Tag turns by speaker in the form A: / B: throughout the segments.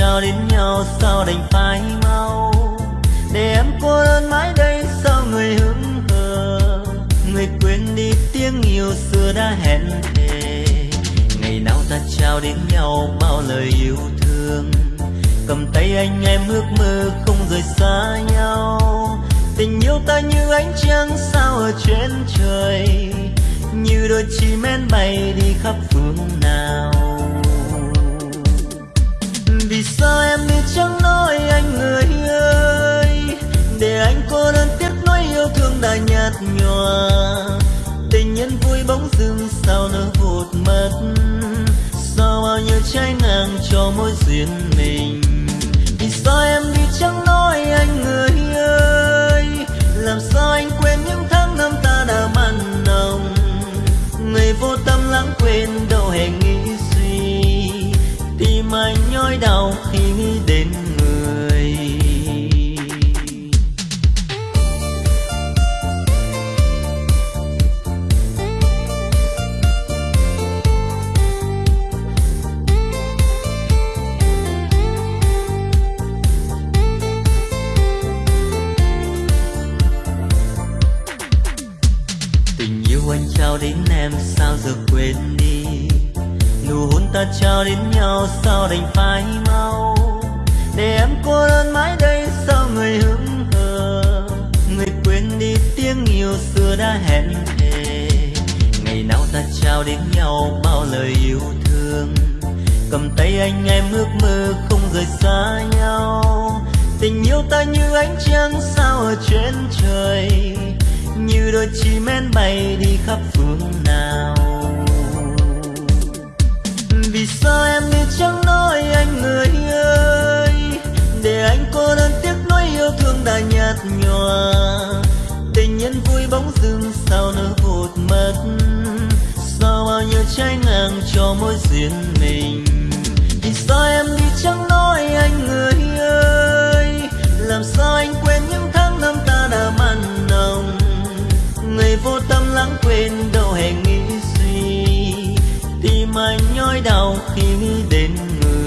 A: trao đến nhau sao đành phai mau. Để em cô đơn mãi đây sao người hững hờ. Người quên đi tiếng yêu xưa đã hẹn thề. Ngày nào ta trao đến nhau bao lời yêu thương. Cầm tay anh em ước mơ không rời xa nhau. Tình yêu ta như ánh trăng sao ở trên trời. Như đôi chim én bay đi khắp phương nào vì sao em đi chẳng nói anh người ơi? Để anh cô đơn tiếc nuối yêu thương đã nhạt nhòa. Tình nhân vui bóng dưng sao nỡ vụt mất? Sao bao nhiêu trái nàng cho mỗi duyên mình? Vì sao em đi chẳng nói anh người ơi? Làm sao anh quên những tháng năm ta đã mặn nồng? Người vô tâm lãng quên nào khi sao khiến đến người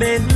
A: Ven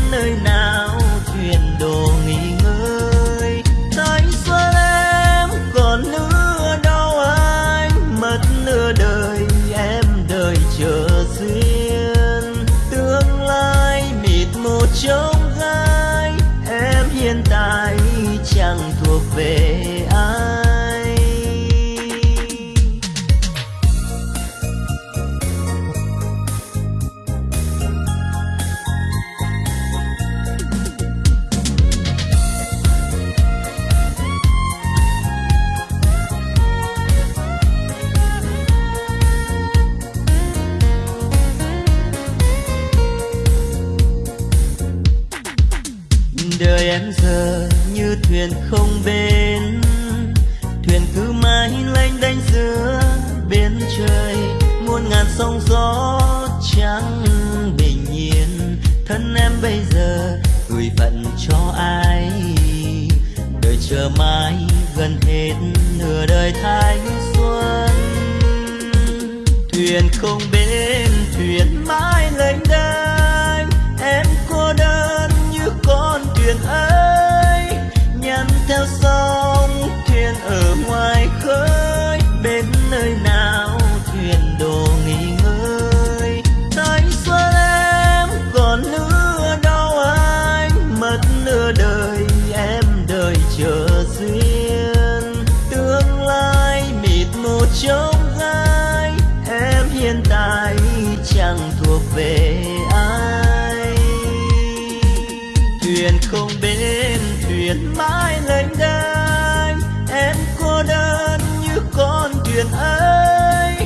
A: trên thuyền mãi lênh đênh. Em cô đơn như con thuyền ấy,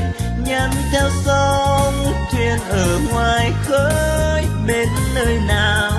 A: nhằm theo sông thuyền ở ngoài khơi. Bên nơi nào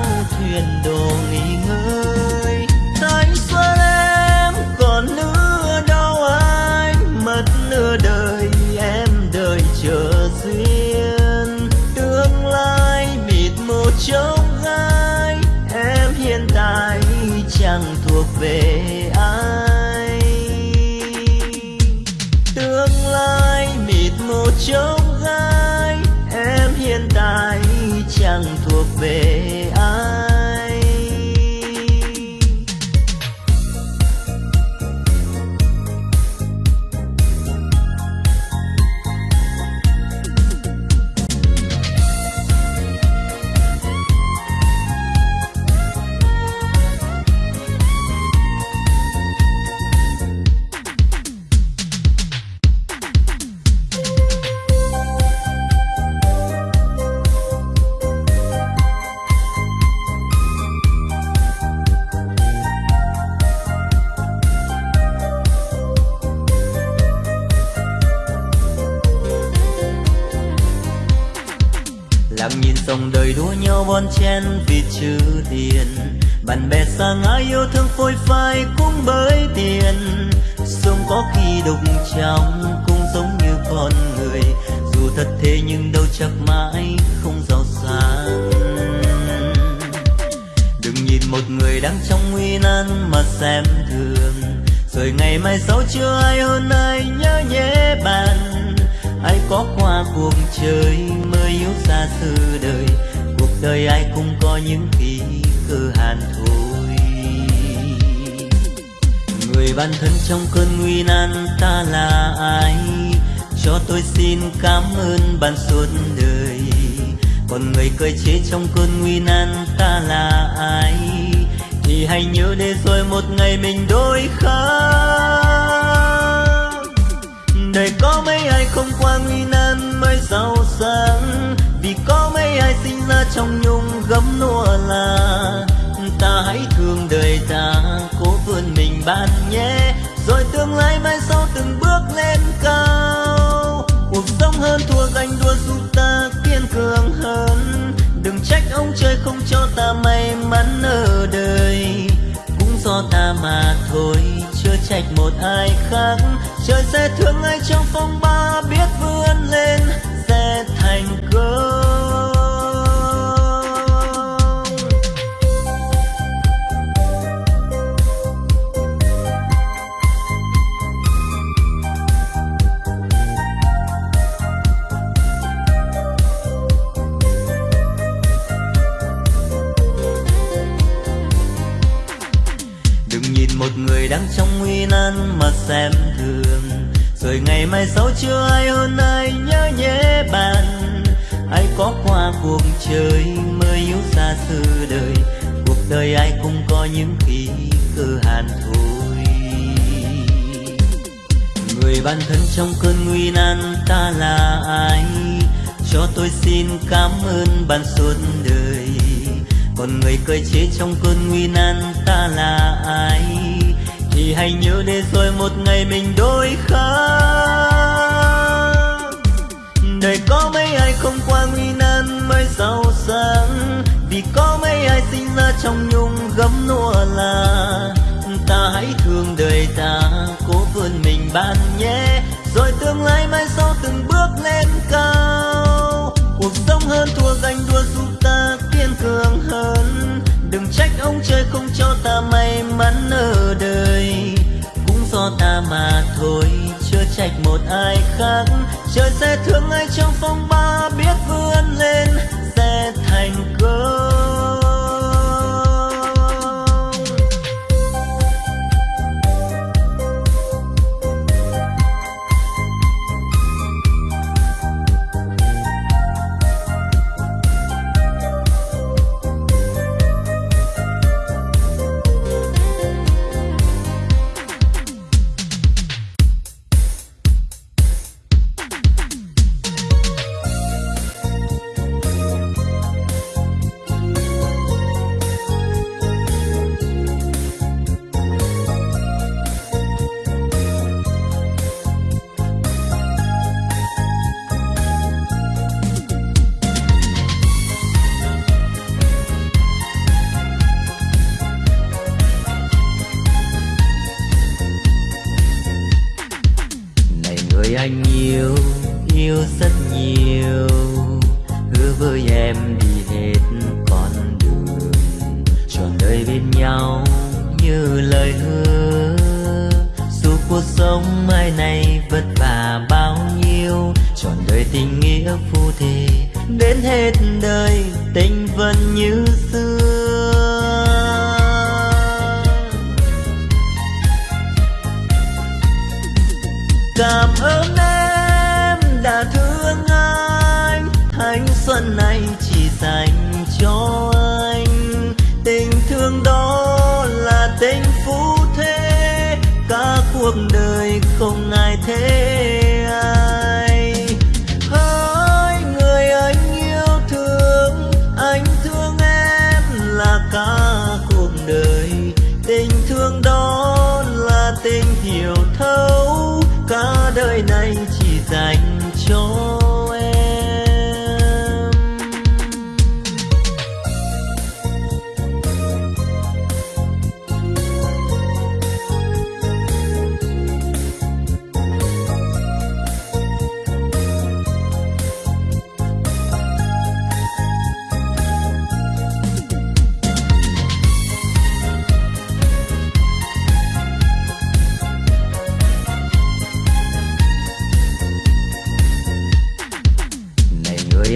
A: mình bàn nhé. Rồi tương lai mai sau từng bước lên cao. Cuộc sống hơn thua ganh đua giúp ta kiên cường hơn. Đừng trách ông trời không cho ta may mắn ở đời. Cũng do ta mà thôi, chưa trách một ai khác. Trời sẽ thương ai trong phong ba vì có mấy ai sinh ra trong nhung gấm nua là ta hãy thương đời ta, cố vươn mình bạn nhé. Rồi tương lai mai sau từng bước lên cao, cuộc sống hơn thua giành đua giúp ta kiên cường hơn. Đừng trách ông trời không cho ta may mắn ở đời, cũng do ta mà thôi. Chưa trách một ai khác, trời sẽ thương ai trong phong ba nhiều. Hứa với em đi hết con đường, trọn đời bên nhau như lời hứa. Dù cuộc sống mai này vất vả bao nhiêu, trọn đời tình nghĩa phu thề đến hết đời tình vẫn như xưa. Cảm ơn em.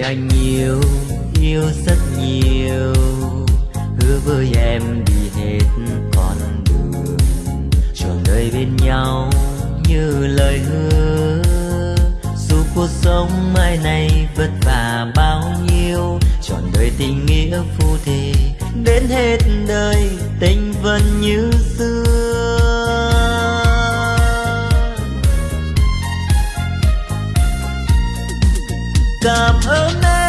A: Anh yêu yêu rất nhiều. Hứa với em đi hết con đường trọn đời bên nhau như lời hứa. Dù cuộc sống mai này vất vả bao nhiêu, trọn đời tình nghĩa phu thề đến hết đời tình vẫn như xưa. Cảm ơn em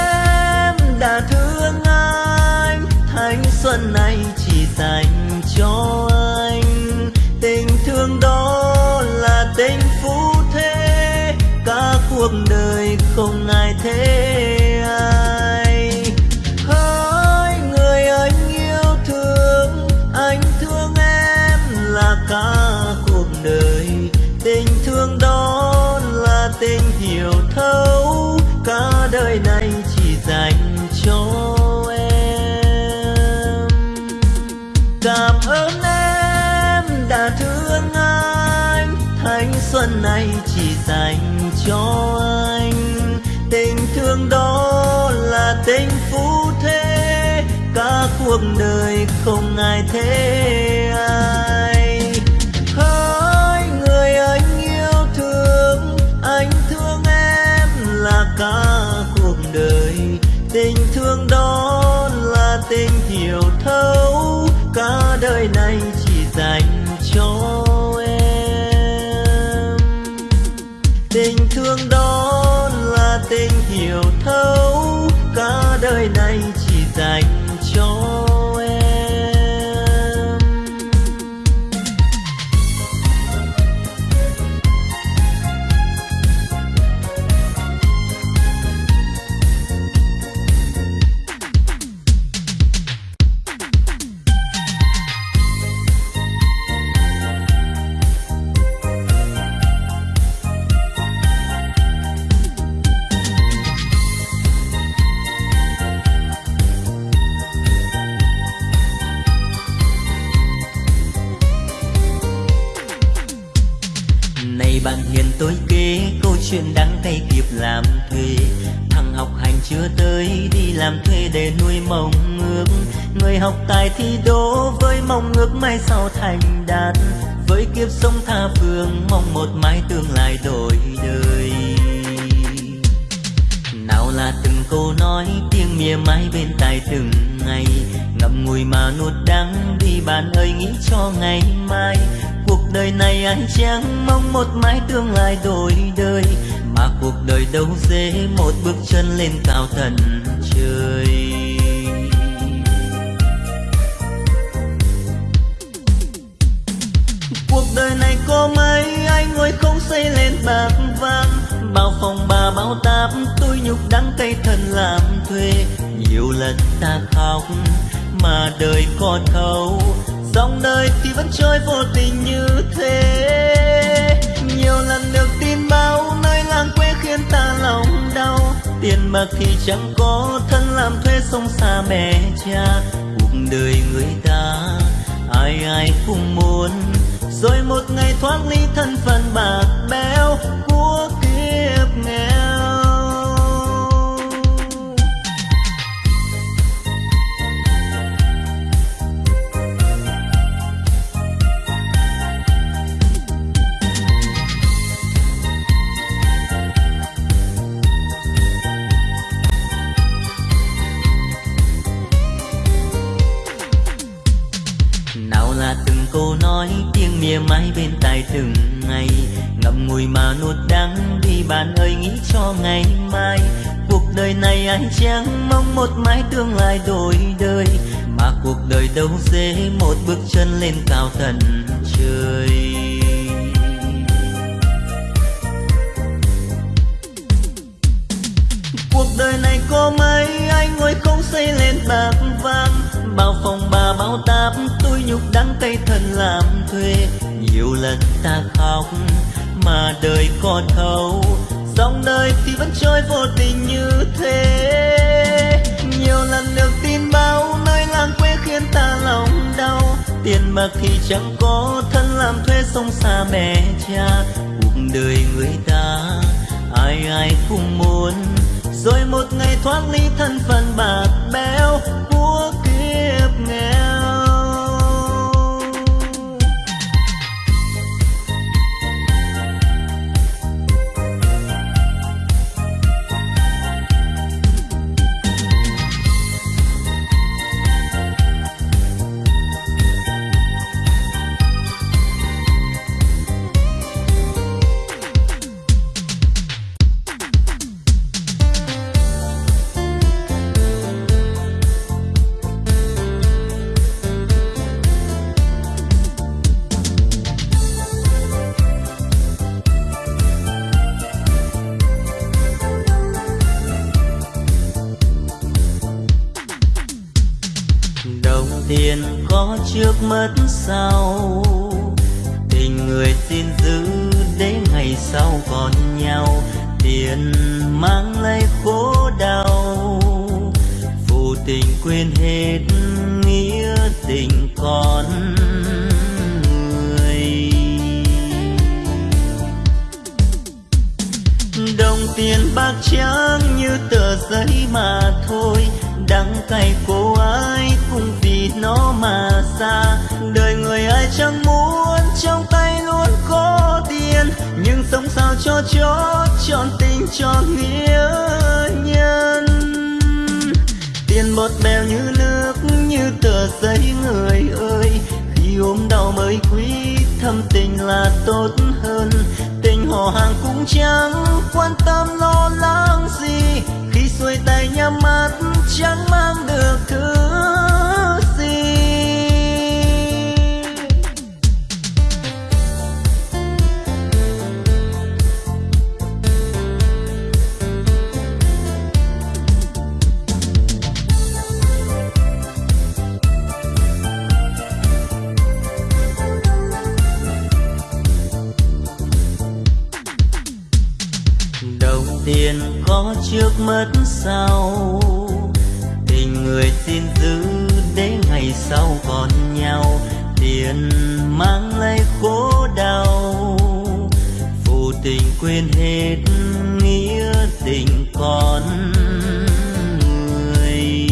A: đời không ai thế ai. Hỡi người anh yêu thương, anh thương em là cả cuộc đời. Tình thương đó là tình hiểu thấu, cả đời này chỉ dành cho em. Tình thương đó là tình hiểu thấu, cả đời này chỉ dành cho tài từng ngày. Ngậm ngùi mà nuốt đắng đi bạn ơi nghĩ cho ngày mai. Cuộc đời này anh chẳng mong một mái tương lai đổi đời, mà cuộc đời đâu dễ một bước chân lên cao thần trời. Cuộc đời này có mấy anh ngồi không xây lên bạc vàng. Bao phòng bà bao táp tôi nhục đắng cay thân làm thuê nhiều lần ta khóc, mà đời có thấu, dòng đời thì vẫn trôi vô tình như thế. Nhiều lần được tin báo nơi làng quê khiến ta lòng đau, tiền bạc thì chẳng có thân làm thuê sông xa mẹ cha, cuộc đời người ta, ai ai cũng muốn. Rồi một ngày thoát ly thân phận bạc béo của kiếp nghèo. Nói tiếng mỉa mai bên tai từng ngày. Ngậm ngùi mà nuốt đắng đi bạn ơi nghĩ cho ngày mai. Cuộc đời này ai chẳng mong một mái tương lai đổi đời, mà cuộc đời đâu dễ một bước chân lên cao tận trời. Cuộc đời này có mấy anh ngồi không xây lên bạc vàng bao phòng bà bao táp. Tôi nhục đắng tay thân làm thuê. Nhiều lần ta khóc, mà đời có thấu. Dòng đời thì vẫn trôi vô tình như thế. Nhiều lần được tin báo nơi làng quê khiến ta lòng đau. Tiền bạc thì chẳng có, thân làm thuê sông xa mẹ cha. Cuộc đời người ta, ai ai cũng muốn. Rồi một ngày thoát ly thân phận bạc béo cuộc kiếp có trước mất sau. Tình người xin giữ để ngày sau còn nhau, tiền mang lấy khổ đau. Phụ tình quên hết nghĩa tình còn người. Đồng tiền bạc trắng như tờ giấy mà thôi, đắng cay cô ai cũng nó mà xa. Đời người ai chẳng muốn, trong tay luôn có tiền. Nhưng sống sao cho chót chọn tình cho nghĩa nhân. Tiền bọt bèo như nước, như tờ giấy người ơi. Khi ốm đau mới quý, thâm tình là tốt hơn. Tình họ hàng cũng chẳng quan tâm lo lắng gì. Khi xuôi tay nhắm mắt, chẳng mang được thứ trước mất sau. Tình người xin giữ để ngày sau còn nhau, tiền mang lấy khổ đau. Phụ tình quên hết nghĩa tình con người.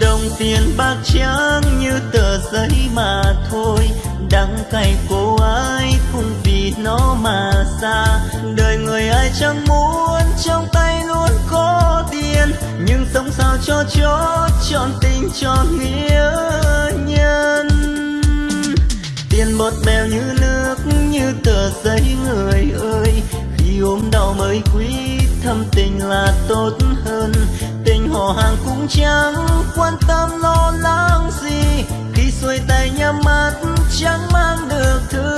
A: Đồng tiền bạc trắng như tờ giấy mà thôi, đắng cay cô ai cũng vì nó mà xa. Đời người ai chẳng muốn, trong tay luôn có tiền. Nhưng sống sao cho chót chọn tình chọn nghĩa nhân. Tiền bọt bèo như nước, như tờ giấy người ơi. Khi ốm đau mới quý, thâm tình là tốt hơn. Tình họ hàng cũng chẳng quan tâm lo lắng gì. Khi xuôi tay nhắm mắt, chẳng mang được thứ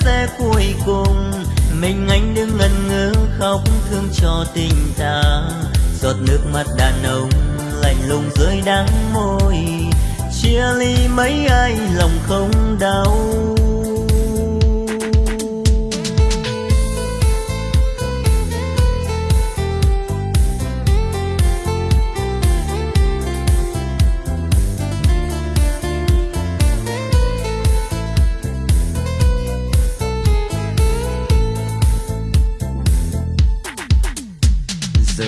A: sẽ xe cuối cùng. Mình anh đứng ngần ngơ khóc thương cho tình ta. Giọt nước mắt đàn ông lạnh lùng rơi đắng môi. Chia ly mấy ai lòng không đau.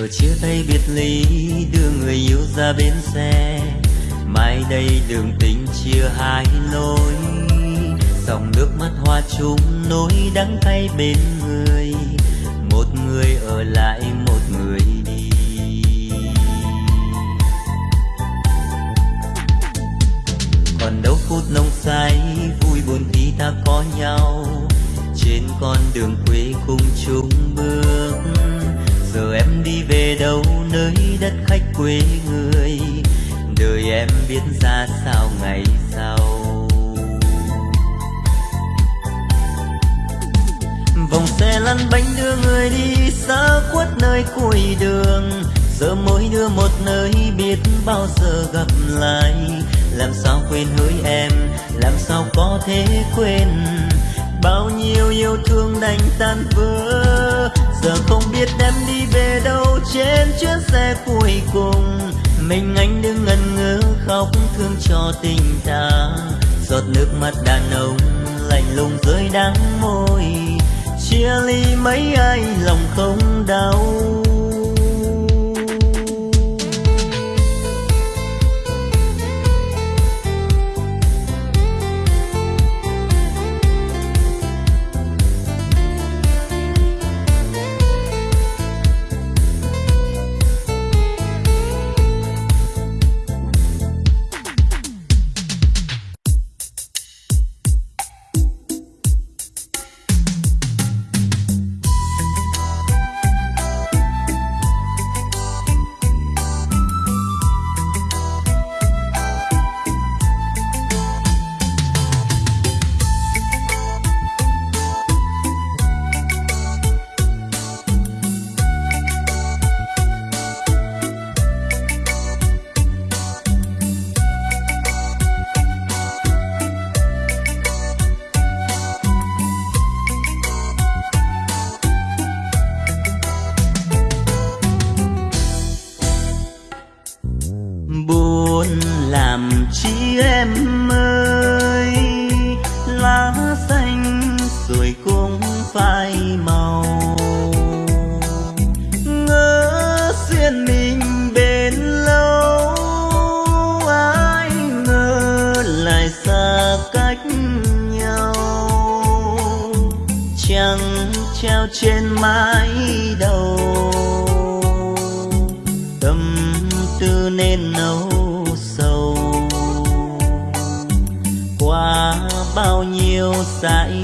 A: Chia tay biệt ly, đưa người yêu ra bến xe. Mai đây đường tình chia hai lối, dòng nước mắt hoa chung nỗi đắng cay bên người. Một người ở lại, một người đi. Còn đâu phút nông say vui buồn khi ta có nhau. Trên con đường quê cùng chung bước giờ em đi về đâu, nơi đất khách quê người? Đời em biết ra sao, ngày sau? Vòng xe lăn bánh đưa người đi xa khuất nơi cuối đường. Giờ mỗi đưa một nơi, biết bao giờ gặp lại. Làm sao quên hỡi em, làm sao có thể quên? Bao nhiêu yêu thương đành tan vỡ, giờ không biết em đi về đâu. Trên chuyến xe cuối cùng, mình anh đứng ngần ngơ, khóc thương cho tình ta giọt nước mắt đàn ông lạnh lùng rơi đắng môi. Chia ly mấy ai lòng không đau. khôn làm chi em ơi? Lá xanh rồi cũng phai màu. Ngỡ duyên mình bên lâu, ai ngờ lại xa cách nhau. Chẳng treo trên mái ahí.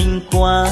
A: mình quá.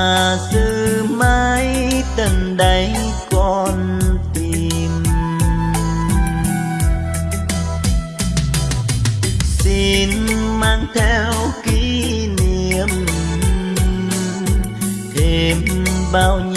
A: mà mai tận đáy con tim xin mang theo kỷ niệm thêm bao nhiêu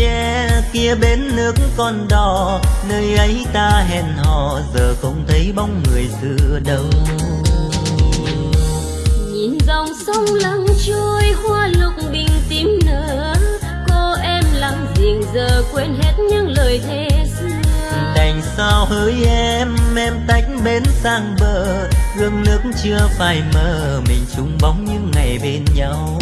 A: tre kia bên nước con đò nơi ấy ta hẹn hò giờ không thấy bóng người xưa đâu.
B: Nhìn dòng sông lặng trôi hoa lục bình tím nở cô em lặng dình giờ quên hết những lời thề xưa.
A: Đành sao hỡi em em tách bến sang bờ gương nước chưa phai mờ mình chung bóng những ngày bên nhau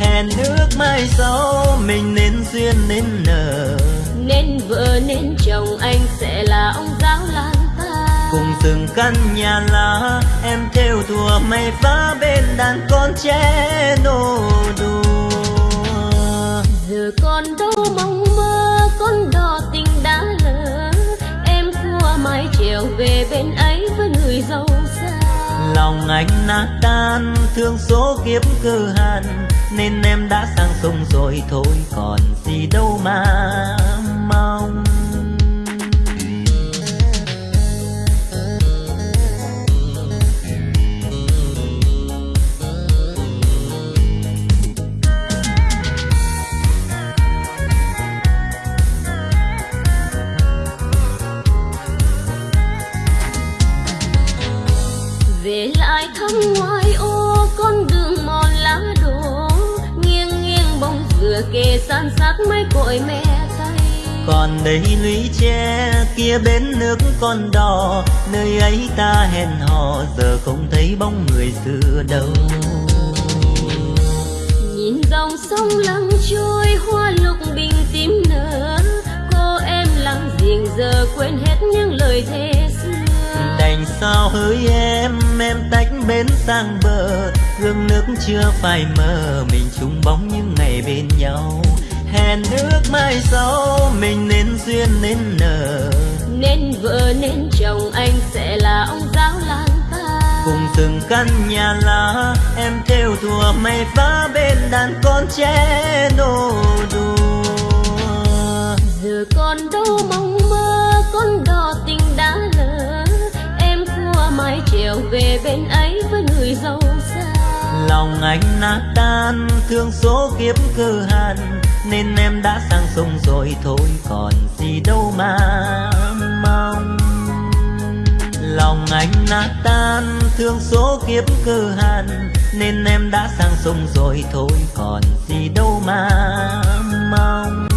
A: hẹn nước mai sau mình nên duyên nên nở.
B: Nên vợ nên chồng anh sẽ là ông giáo lan ta.
A: Cùng từng căn nhà lá em theo thùa mây phá bên đàn con trẻ nô đùa.
B: Giờ con đâu mong mơ con đò tình đã lỡ. Em cua mái chiều về bên ấy với người giàu xa
A: lòng anh nát tan, thương số kiếp cơ hàn, nên em đã sang sông rồi thôi còn gì đâu mà mong.
B: Ngoài ô con đường mòn lá đổ. Nghiêng nghiêng bóng dừa kề san sát mấy cội mẹ tây
A: còn đây lũy tre kia bên nước con đò nơi ấy ta hẹn hò giờ không thấy bóng người xưa đâu.
B: Nhìn dòng sông lặng trôi hoa lục bình tím nở. Cô em lặng dình giờ quên hết những lời thề xưa.
A: Đành sao hỡi em em tách bến sang bờ gương nước chưa phai mờ mình chung bóng những ngày bên nhau. Hẹn nước mai sau mình nên duyên nên nở.
B: Nên vợ nên chồng anh sẽ là ông giáo lan ta.
A: Cùng từng căn nhà lá em theo thùa mây phá bên đàn con trẻ nô đùa.
B: Giờ con đâu mong mơ con đò tình đã lỡ. Em cua mái chiều về bên ấy
A: lòng anh nát tan, thương số kiếp cơ hàn, nên em đã sang sông rồi thôi, còn gì đâu mà mong. Lòng anh nát tan, thương số kiếp cơ hàn, nên em đã sang sông rồi thôi, còn gì đâu mà mong.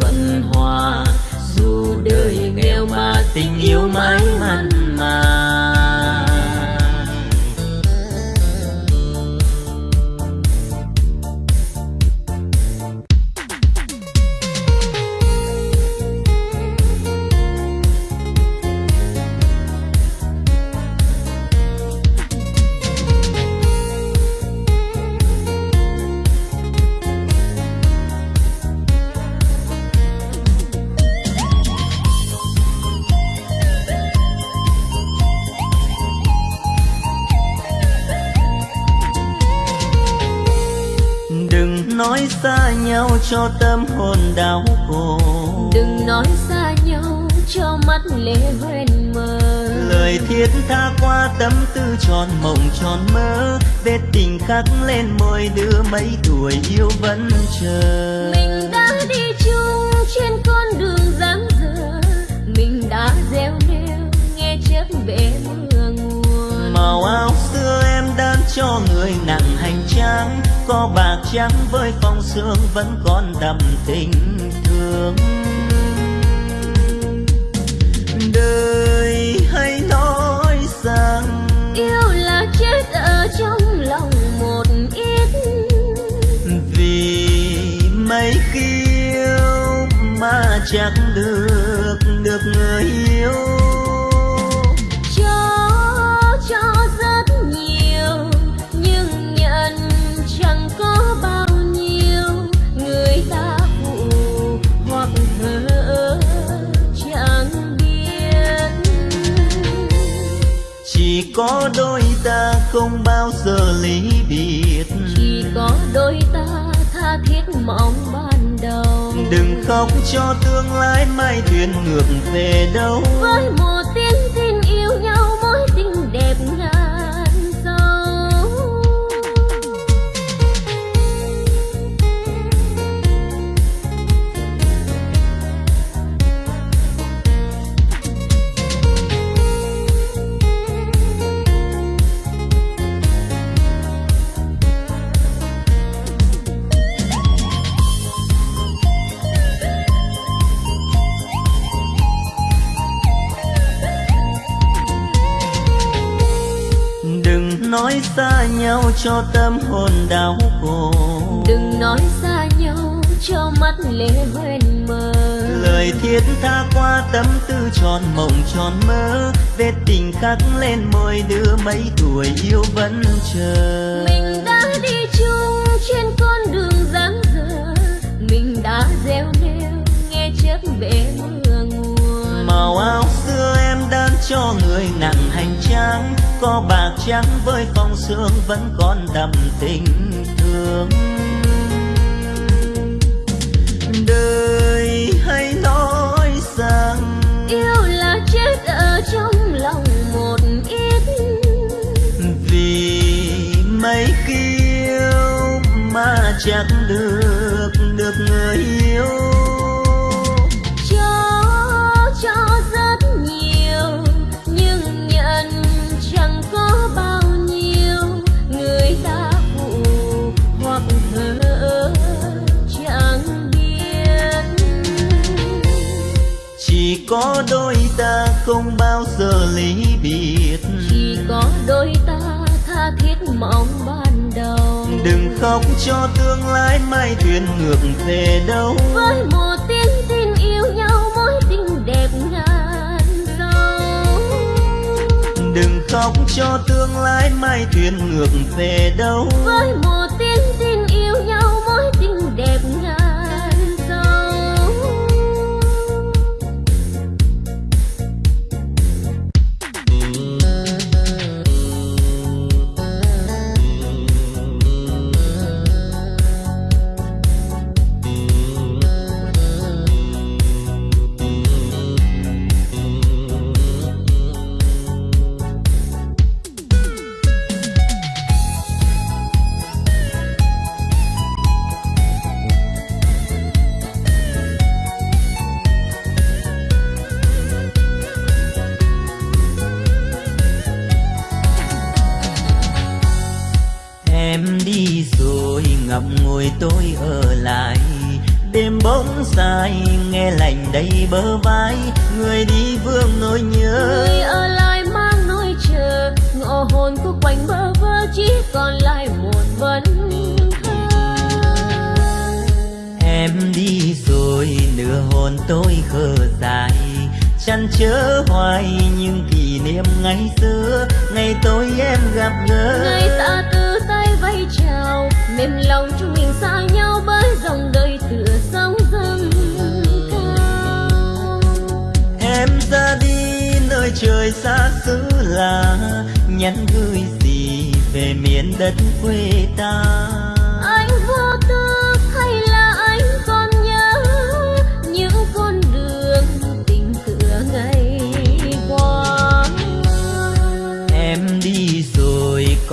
A: Thuận hòa. Dù đời nghèo mà tình yêu mãi mặn mà.
B: Cho
A: tâm hồn đau khổ.
B: Đừng nói xa nhau cho mắt lệ hoen mờ
A: lời thiết tha qua tâm tư tròn mộng tròn mơ vết tình khắc lên môi đứa mấy tuổi yêu vẫn chờ.
B: Mình đã đi chung trên con đường dáng dở mình đã gieo neo nghe chớp bể mưa nguồn.
A: Màu áo cho người nặng hành trang. Có bạc trắng với phong sương vẫn còn đậm tình thương. Đời hay nói rằng
B: yêu là chết ở trong lòng một ít.
A: Vì mấy khi yêu mà chẳng được được người yêu không bao giờ ly biệt.
B: Chỉ có đôi ta tha thiết mong ban đầu.
A: Đừng khóc cho tương lai mai thuyền ngược về đâu.
B: Với một nhau
A: cho tâm hồn đau khổ.
B: Đừng nói xa nhau cho mắt lệ hoen mờ
A: lời thiết tha qua tâm tư tròn mộng tròn mơ vết tình khắc lên môi đứa mấy tuổi yêu vẫn chờ.
B: Mình đã đi chung trên con đường dáng dở mình đã gieo neo nghe chớp bể mưa nguồn.
A: Màu áo xưa em đan cho người nặng hành trang có bạc trắng với phong sương vẫn còn đậm tình thương. Đời hay nói rằng
B: yêu là chết ở trong lòng một ít.
A: Vì mấy khi yêu mà chẳng được được người yêu
B: mong ban đầu.
A: Đừng khóc cho tương lai mai thuyền ngược về đâu.
B: Với một tiếng tin yêu nhau mối tình đẹp ngàn dâu
A: đừng khóc cho tương lai mai thuyền ngược về đâu.
B: Với một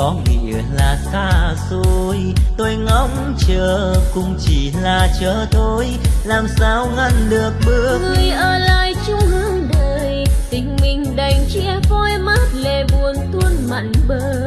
A: có nghĩa là xa xôi. Tôi ngóng chờ cũng chỉ là chờ thôi. Làm sao ngăn được bước
B: người ở lại chung hướng đời, tình mình đành chia phôi mắt lệ buồn tuôn mặn bờ.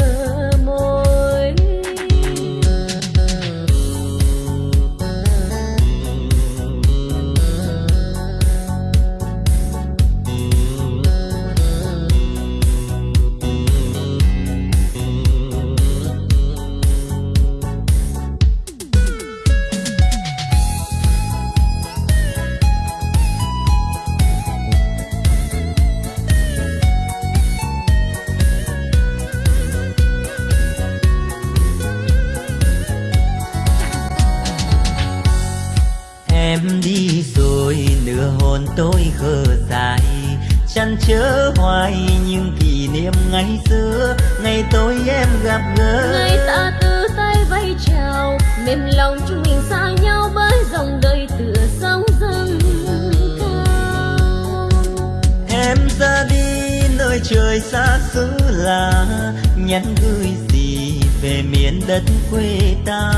A: Chớ hoài những kỷ niệm ngày xưa. Ngày tôi em gặp gỡ.
B: Ngày ta từ tay vẫy chào mềm lòng chúng mình xa nhau bởi dòng đời tựa sóng dâng cao.
A: Em ra đi nơi trời xa xứ là nhắn gửi gì về miền đất quê ta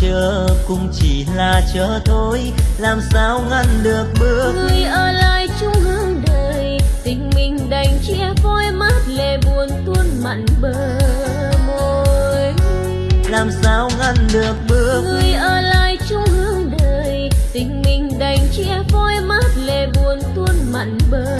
A: chờ cũng chỉ là chờ thôi. Làm sao ngăn được bước
B: người ở lại chung hướng đời tình mình đành chia phôi mắt lệ buồn tuôn mặn bờ môi.
A: Làm sao ngăn được bước
B: người ở lại chung hướng đời tình mình đành chia phôi mắt lệ buồn tuôn mặn bờ